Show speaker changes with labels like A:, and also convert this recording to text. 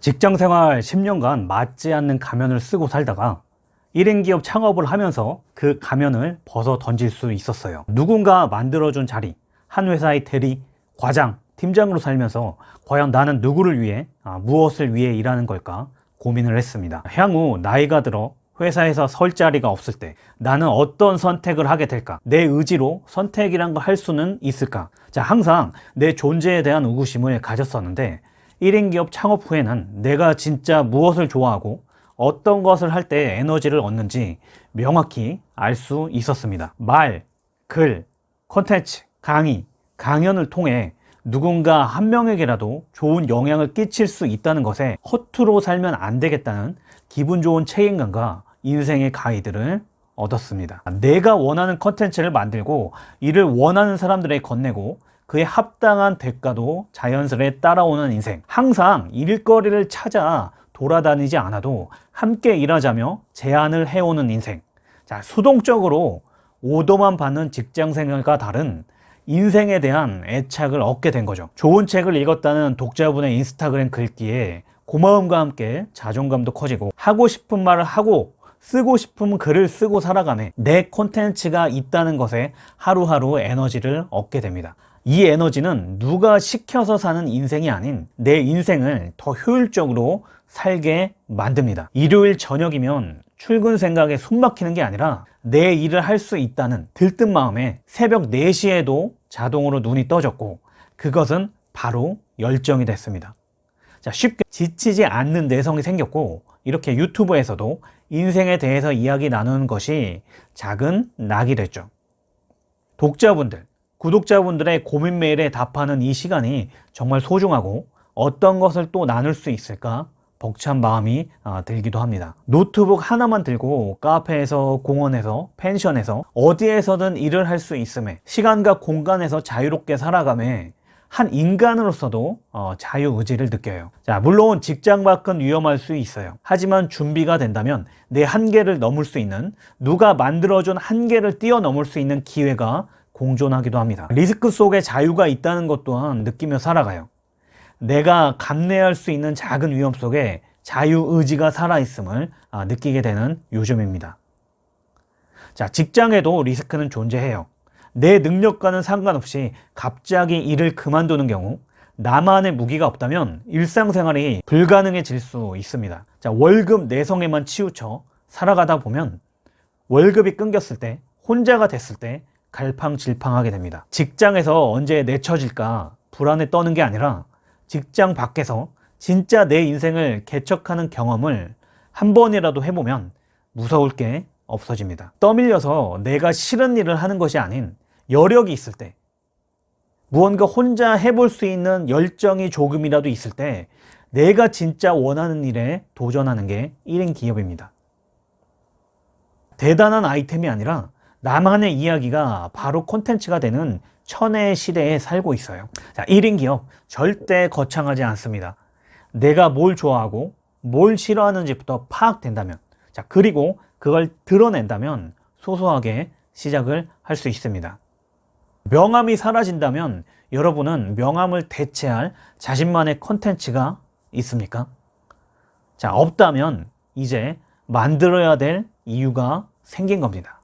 A: 직장생활 10년간 맞지 않는 가면을 쓰고 살다가 1인 기업 창업을 하면서 그 가면을 벗어 던질 수 있었어요. 누군가 만들어준 자리 한 회사의 대리, 과장, 팀장으로 살면서 과연 나는 누구를 위해 아, 무엇을 위해 일하는 걸까 고민을 했습니다. 향후 나이가 들어 회사에서 설 자리가 없을 때 나는 어떤 선택을 하게 될까? 내 의지로 선택이란 걸 할 수는 있을까? 자 항상 내 존재에 대한 의구심을 가졌었는데 1인 기업 창업 후에는 내가 진짜 무엇을 좋아하고 어떤 것을 할 때 에너지를 얻는지 명확히 알 수 있었습니다. 말, 글, 콘텐츠, 강의, 강연을 통해 누군가 한 명에게라도 좋은 영향을 끼칠 수 있다는 것에 허투루 살면 안 되겠다는 기분 좋은 책임감과 인생의 가이드를 얻었습니다. 내가 원하는 컨텐츠를 만들고 이를 원하는 사람들에게 건네고 그에 합당한 대가도 자연스레 따라오는 인생. 항상 일거리를 찾아 돌아다니지 않아도 함께 일하자며 제안을 해오는 인생. 자 수동적으로 오더만 받는 직장생활과 다른 인생에 대한 애착을 얻게 된 거죠. 좋은 책을 읽었다는 독자분의 인스타그램 글귀에 고마움과 함께 자존감도 커지고 하고 싶은 말을 하고 쓰고 싶은 글을 쓰고 살아가네. 내 콘텐츠가 있다는 것에 하루하루 에너지를 얻게 됩니다 이 에너지는 누가 시켜서 사는 인생이 아닌 내 인생을 더 효율적으로 살게 만듭니다. 일요일 저녁이면 출근 생각에 숨 막히는 게 아니라 내 일을 할 수 있다는 들뜬 마음에 새벽 4시에도 자동으로 눈이 떠졌고 그것은 바로 열정이 됐습니다. 자 쉽게 지치지 않는 내성이 생겼고 이렇게 유튜브에서도 인생에 대해서 이야기 나누는 것이 작은 낙이 됐죠. 독자분들 구독자분들의 고민 메일에 답하는 이 시간이 정말 소중하고 어떤 것을 또 나눌 수 있을까 벅찬 마음이 아, 들기도 합니다. 노트북 하나만 들고 카페에서 공원에서 펜션에서 어디에서든 일을 할 수 있음에 시간과 공간에서 자유롭게 살아감에 한 인간으로서도 어, 자유의지를 느껴요. 자 물론 직장 밖은 위험할 수 있어요. 하지만 준비가 된다면 내 한계를 넘을 수 있는 누가 만들어준 한계를 뛰어넘을 수 있는 기회가 공존하기도 합니다. 리스크 속에 자유가 있다는 것 또한 느끼며 살아가요. 내가 감내할 수 있는 작은 위험 속에 자유의지가 살아있음을 아, 느끼게 되는 요즘입니다. 자 직장에도 리스크는 존재해요. 내 능력과는 상관없이 갑자기 일을 그만두는 경우 나만의 무기가 없다면 일상생활이 불가능해질 수 있습니다. 자 월급 내성에만 치우쳐 살아가다 보면 월급이 끊겼을 때 혼자가 됐을 때 갈팡질팡하게 됩니다. 직장에서 언제 내쳐질까 불안에 떠는 게 아니라 직장 밖에서 진짜 내 인생을 개척하는 경험을 한 번이라도 해보면 무서울 게 없어집니다. 떠밀려서 내가 싫은 일을 하는 것이 아닌 여력이 있을 때 무언가 혼자 해볼 수 있는 열정이 조금이라도 있을 때 내가 진짜 원하는 일에 도전하는 게 1인 기업입니다. 대단한 아이템이 아니라 나만의 이야기가 바로 콘텐츠가 되는 천혜의 시대에 살고 있어요. 자, 1인 기업 절대 거창하지 않습니다. 내가 뭘 좋아하고 뭘 싫어하는지부터 파악된다면 자 그리고 그걸 드러낸다면 소소하게 시작을 할 수 있습니다. 명함이 사라진다면 여러분은 명함을 대체할 자신만의 콘텐츠가 있습니까? 자 없다면 이제 만들어야 될 이유가 생긴 겁니다